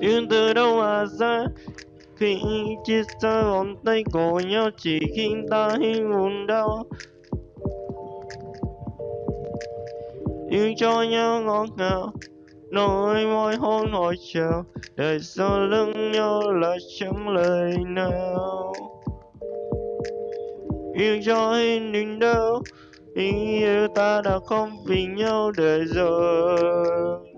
yêu từ đâu mà ra? Khi chia xa vòng tay của nhau, chỉ khiến ta hay buồn đau. Yêu cho nhau ngọt ngào nỗi môi hôn hỏi chào. Đời sau lưng nhau là chẳng lời nào. Yêu cho hình đừng đâu tình yêu ta đã không vì nhau để rồi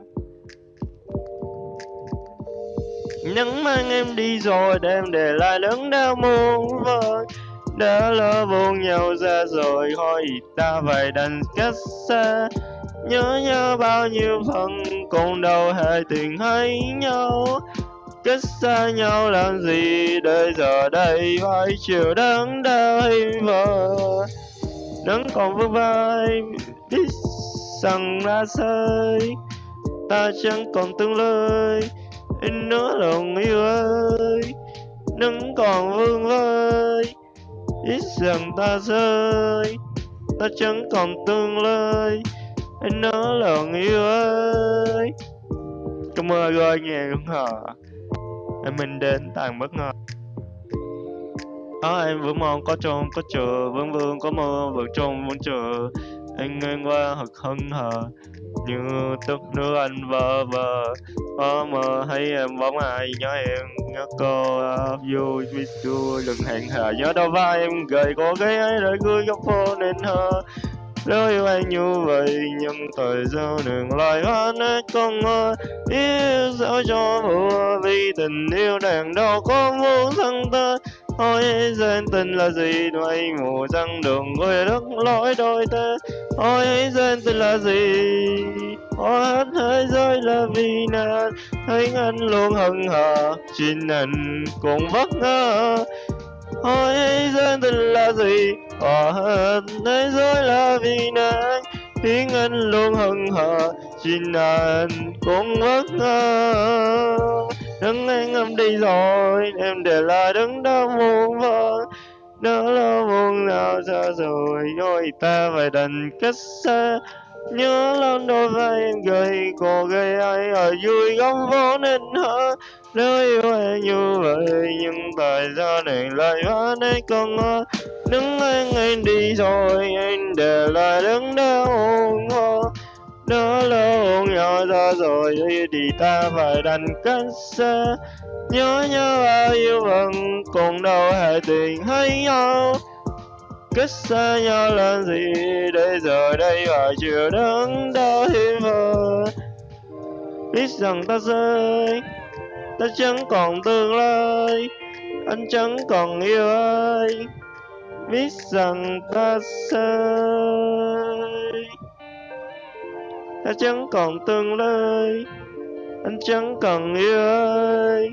nắng mang em đi rồi đêm để lại đớn đau muôn vơi đã lỡ vô nhau ra rồi thôi ta phải đành cách xa nhớ nhớ bao nhiêu phần còn đâu hề tình hay nhau. Cách xa nhau làm gì đời giờ đây phải chịu đớn đau vờ. Nắng còn vương vai, biết rằng đã rơi ta chẳng còn tương lai anh nói lòng yêu ơi, nắng còn vương vơi. Ít rằng ta rơi, ta chẳng còn tương lai. Anh nói lòng yêu ơi. Cảm ơn rồi nghe đúng hả Em mình đến tàn bất ngờ. Đó, em vẫn mong có trông, có chờ, Vẫn vương, có mơ vẫn trông, vẫn chờ. Anh ngang qua thật hân hờ, Như tức nước anh vơ vơ. Có mơ thấy em bóng ai nhớ em, Nhớ cô à, vui vui chua vui đừng hẹn hò, Nhớ đâu vai em gầy có cái ấy rồi cười góc phố nên hờ nếu yêu anh như vậy, nhưng thời gian đừng lại hát hết con ơi yêu sao cho vừa vì tình yêu đàn đâu có muốn thân tới ôi, dân tình là gì? Vậy ngủ răng đường người đất lối đôi ta ôi, dân tình là gì? Ôi hết thế giới là vì nạn. Thấy anh luôn hận hờ chính anh cũng vất ngơ ôi, dân tình là gì? Ôi hết thế giới là vì nàng tiếng anh luôn hận hờ xin anh cũng bất ngờ đứng anh em đi rồi, em để lại đứng đó muôn vơ Đó là buồn nào xa rồi đôi ta phải đành cách xa nhớ lên đôi vai em gầy, cô gây ai ở vui góc phố nên hở. Nếu yêu em như vậy, nhưng tại sao này lại hóa nên con ngơ? Đứng anh anh đi rồi, anh để lại đứng đó muôn hoa Đó là nhớ ra rồi thì ta phải đành cách xa nhớ nhớ bao yêu vẫn còn đâu hề tình hay nhau. Cách xa nhau làm gì để giờ đây phải chịu đớn đau thêm vời biết rằng ta rơi, ta chẳng còn tương lai, anh chẳng còn yêu ai. Biết rằng ta sai ta chẳng còn tương lai anh chẳng cần yêu ai.